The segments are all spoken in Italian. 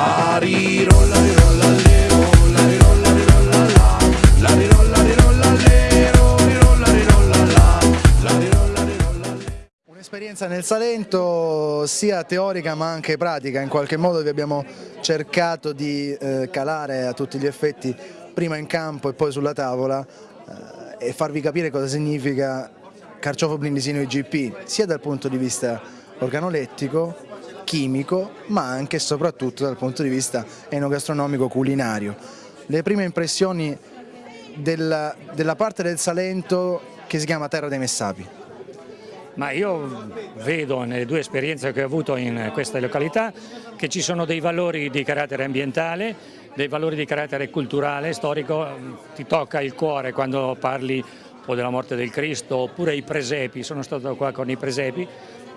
La rirolla, rirolla, le, rolla, rirolla, rirolla, la. La rirolla, rirolla, le, rirolla, rirolla, la. Un'esperienza nel Salento sia teorica ma anche pratica, in qualche modo vi abbiamo cercato di eh, calare a tutti gli effetti prima in campo e poi sulla tavola eh, e farvi capire cosa significa carciofo blindisino IGP sia dal punto di vista organolettico chimico, ma anche e soprattutto dal punto di vista enogastronomico culinario. Le prime impressioni della, della parte del Salento che si chiama Terra dei Messapi. Ma io vedo nelle due esperienze che ho avuto in queste località che ci sono dei valori di carattere ambientale, dei valori di carattere culturale, storico, ti tocca il cuore quando parli o della morte del Cristo oppure i presepi, sono stato qua con i presepi,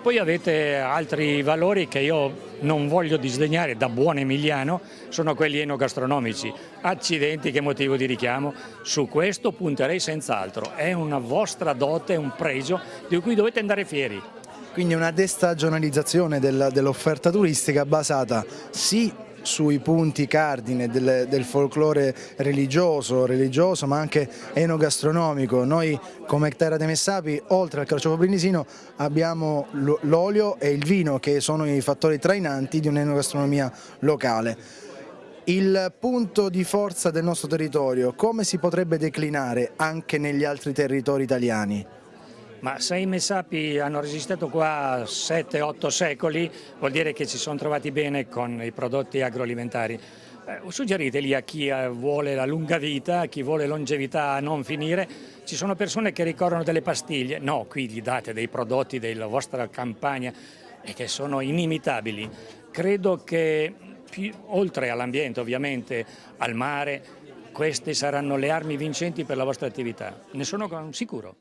poi avete altri valori che io non voglio disdegnare da buon emiliano, sono quelli enogastronomici. Accidenti che motivo di richiamo, su questo punterei senz'altro, è una vostra dote, un pregio di cui dovete andare fieri. Quindi una destagionalizzazione dell'offerta turistica basata sì sui punti cardine del, del folklore religioso, religioso ma anche enogastronomico. Noi come Terra dei Messapi oltre al carciofo brindisino abbiamo l'olio e il vino che sono i fattori trainanti di un'enogastronomia locale. Il punto di forza del nostro territorio come si potrebbe declinare anche negli altri territori italiani? Ma se i Messapi hanno resistito qua 7-8 secoli vuol dire che si sono trovati bene con i prodotti agroalimentari. Eh, suggeriteli a chi eh, vuole la lunga vita, a chi vuole longevità a non finire, ci sono persone che ricorrono delle pastiglie, no, qui gli date dei prodotti della vostra campagna e che sono inimitabili. Credo che più, oltre all'ambiente ovviamente, al mare, queste saranno le armi vincenti per la vostra attività, ne sono sicuro.